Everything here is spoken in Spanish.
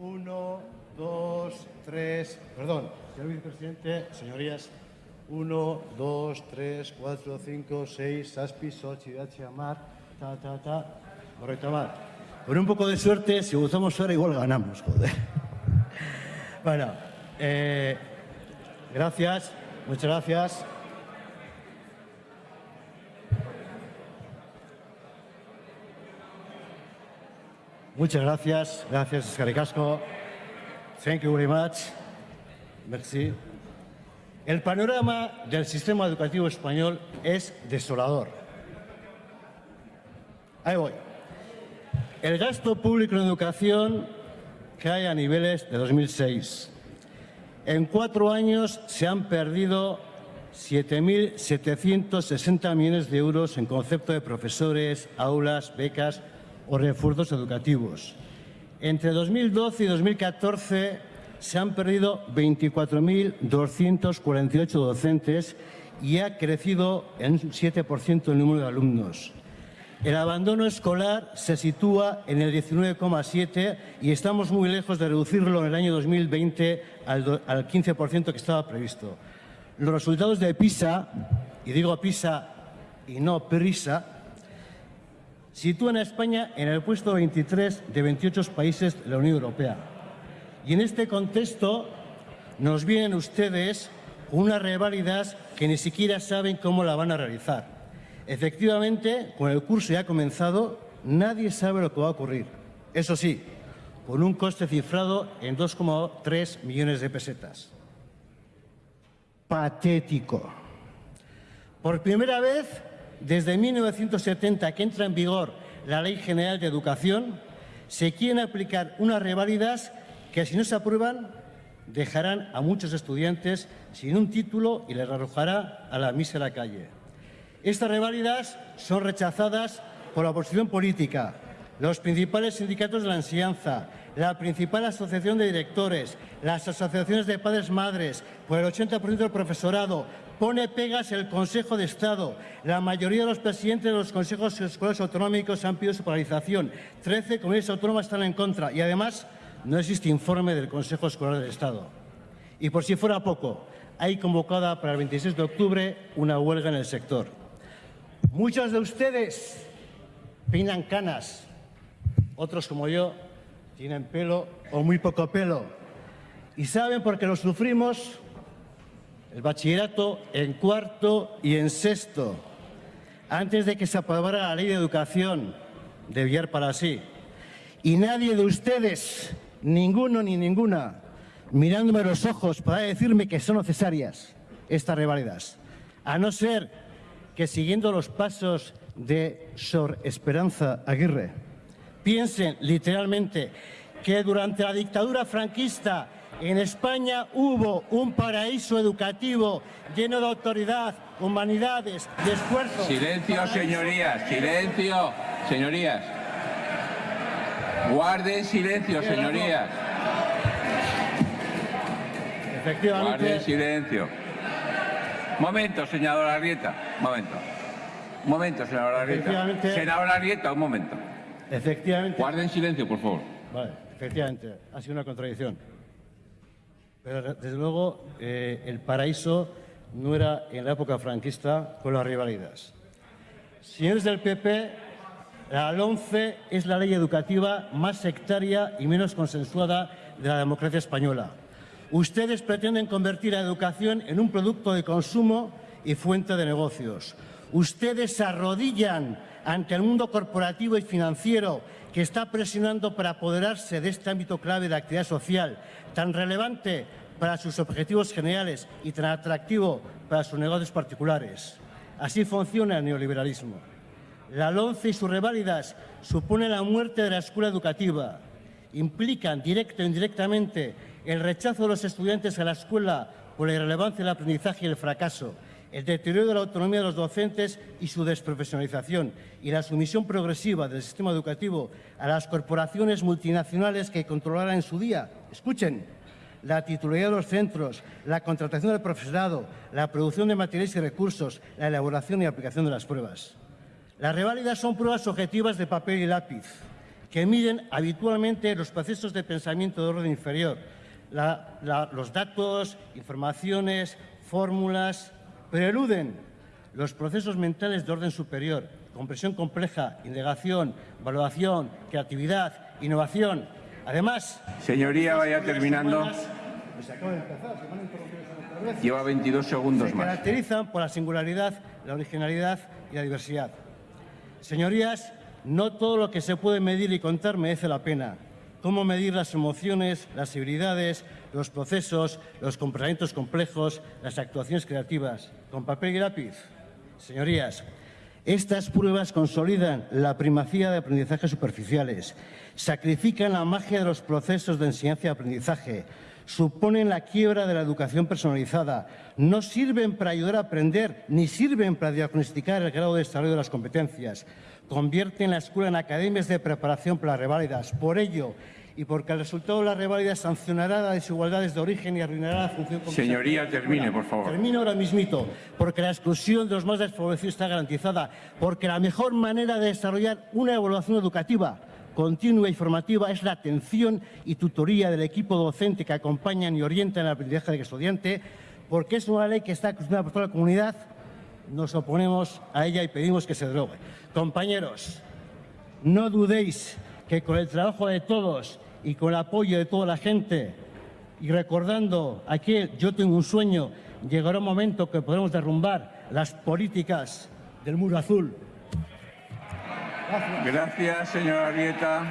Uno, dos, tres. Perdón, señor vicepresidente, señorías. Uno, dos, tres, cuatro, cinco, seis, Saspi, Sochi, H, Amar, ta, ta, ta. Correcto, Amar. Con un poco de suerte, si gustamos ahora, igual ganamos, joder. Bueno, eh, gracias, muchas gracias. Muchas gracias. Gracias, Escaricasco. Thank you very much. Merci. El panorama del sistema educativo español es desolador. Ahí voy. El gasto público en educación cae a niveles de 2006. En cuatro años se han perdido 7.760 millones de euros en concepto de profesores, aulas, becas o refuerzos educativos. Entre 2012 y 2014 se han perdido 24.248 docentes y ha crecido en un 7% el número de alumnos. El abandono escolar se sitúa en el 19,7 y estamos muy lejos de reducirlo en el año 2020 al, al 15% que estaba previsto. Los resultados de PISA, y digo PISA y no PRISA, sitúan a España en el puesto 23 de 28 países de la Unión Europea. Y en este contexto nos vienen ustedes unas reválidas que ni siquiera saben cómo la van a realizar. Efectivamente, con el curso ya comenzado, nadie sabe lo que va a ocurrir. Eso sí, con un coste cifrado en 2,3 millones de pesetas. Patético. Por primera vez, desde 1970 que entra en vigor la Ley General de Educación, se quieren aplicar unas reválidas que si no se aprueban dejarán a muchos estudiantes sin un título y les arrojará a la mísera calle. Estas reválidas son rechazadas por la oposición política, los principales sindicatos de la enseñanza, la principal asociación de directores, las asociaciones de padres-madres, por el 80% del profesorado, pone pegas el Consejo de Estado. La mayoría de los presidentes de los consejos escolares autonómicos han pedido su paralización. Trece comunidades autónomas están en contra y además no existe informe del Consejo Escolar del Estado. Y por si fuera poco, hay convocada para el 26 de octubre una huelga en el sector. Muchos de ustedes peinan canas, otros como yo tienen pelo o muy poco pelo. Y saben por qué lo sufrimos el bachillerato en cuarto y en sexto, antes de que se aprobara la ley de educación de Villar para sí. Y nadie de ustedes ninguno ni ninguna, mirándome a los ojos para decirme que son necesarias estas reválidas, a no ser que siguiendo los pasos de Sor Esperanza Aguirre, piensen literalmente que durante la dictadura franquista en España hubo un paraíso educativo lleno de autoridad, humanidades, de esfuerzo. Silencio, señorías, silencio, señorías. Guarden silencio, señorías. Efectivamente. Guarden silencio. Momento, senadora Arrieta. Momento. Momento, senadora Arrieta. Senadora Arrieta, un momento. Efectivamente. Guarden silencio, por favor. Vale, efectivamente, ha sido una contradicción. Pero desde luego eh, el paraíso no era en la época franquista con las rivalidades. Señores del PP, la LONCE es la ley educativa más sectaria y menos consensuada de la democracia española. Ustedes pretenden convertir la educación en un producto de consumo y fuente de negocios. Ustedes se arrodillan ante el mundo corporativo y financiero que está presionando para apoderarse de este ámbito clave de actividad social, tan relevante para sus objetivos generales y tan atractivo para sus negocios particulares. Así funciona el neoliberalismo. La LONCE y sus reválidas suponen la muerte de la escuela educativa, implican directa o indirectamente el rechazo de los estudiantes a la escuela por la irrelevancia del aprendizaje y el fracaso, el deterioro de la autonomía de los docentes y su desprofesionalización y la sumisión progresiva del sistema educativo a las corporaciones multinacionales que controlarán en su día. Escuchen, la titularidad de los centros, la contratación del profesorado, la producción de materiales y recursos, la elaboración y aplicación de las pruebas. Las reválidas son pruebas objetivas de papel y lápiz. que miden habitualmente los procesos de pensamiento de orden inferior, los datos, informaciones, fórmulas, pero eluden los procesos mentales de orden superior, comprensión compleja, indagación, valoración, creatividad, innovación. Además, Señoría, vaya terminando. Pues de empezar, se. Lleva 22 segundos se más. caracterizan por la singularidad, la originalidad y la diversidad. Señorías, no todo lo que se puede medir y contar merece la pena. Cómo medir las emociones, las habilidades, los procesos, los comportamientos complejos, las actuaciones creativas. Con papel y lápiz. Señorías, estas pruebas consolidan la primacía de aprendizajes superficiales, sacrifican la magia de los procesos de enseñanza y aprendizaje, suponen la quiebra de la educación personalizada, no sirven para ayudar a aprender ni sirven para diagnosticar el grado de desarrollo de las competencias, convierten la escuela en academias de preparación para las reválidas. Por ello, y porque el resultado de las reválidas sancionará las desigualdades de origen y arruinará la función Señoría, la termine, por favor. Termino ahora mismito, porque la exclusión de los más desfavorecidos está garantizada, porque la mejor manera de desarrollar una evaluación educativa continua y formativa es la atención y tutoría del equipo docente que acompañan y orientan el aprendizaje del estudiante, porque es una ley que está acostumbrada por toda la comunidad, nos oponemos a ella y pedimos que se derogue. Compañeros, no dudéis que con el trabajo de todos y con el apoyo de toda la gente y recordando aquel yo tengo un sueño, llegará un momento que podremos derrumbar las políticas del muro azul. Gracias, señora Arrieta.